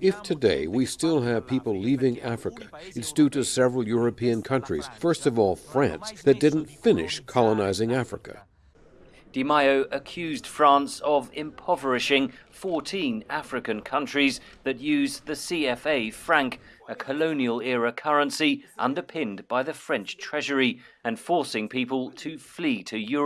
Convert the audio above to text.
If today we still have people leaving Africa, it's due to several European countries, first of all France, that didn't finish colonizing Africa. Di Maio accused France of impoverishing 14 African countries that use the CFA franc, a colonial era currency underpinned by the French treasury, and forcing people to flee to Europe.